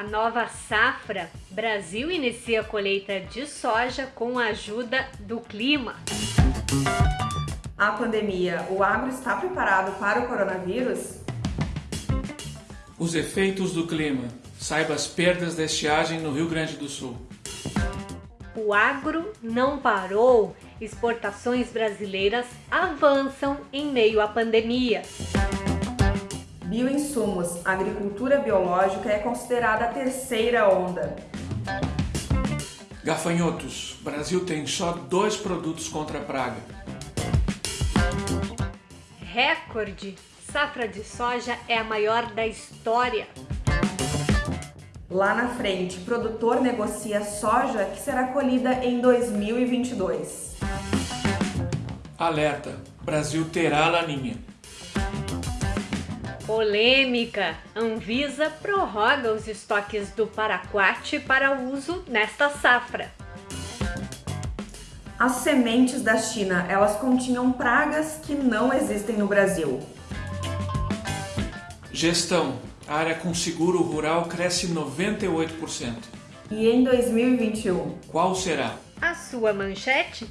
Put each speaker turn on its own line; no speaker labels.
a nova safra, Brasil inicia a colheita de soja com a ajuda do clima.
A pandemia, o agro está preparado para o coronavírus?
Os efeitos do clima. Saiba as perdas da estiagem no Rio Grande do Sul.
O agro não parou. Exportações brasileiras avançam em meio à pandemia.
Bioinsumos. A agricultura biológica é considerada a terceira onda.
Gafanhotos. Brasil tem só dois produtos contra a praga.
Recorde. Safra de soja é a maior da história.
Lá na frente, produtor negocia soja que será colhida em 2022.
Alerta: Brasil terá laninha.
Polêmica: Anvisa prorroga os estoques do paraquat para uso nesta safra.
As sementes da China, elas continham pragas que não existem no Brasil.
Gestão: a área com seguro rural cresce 98%.
E em 2021?
Qual será?
A sua manchete?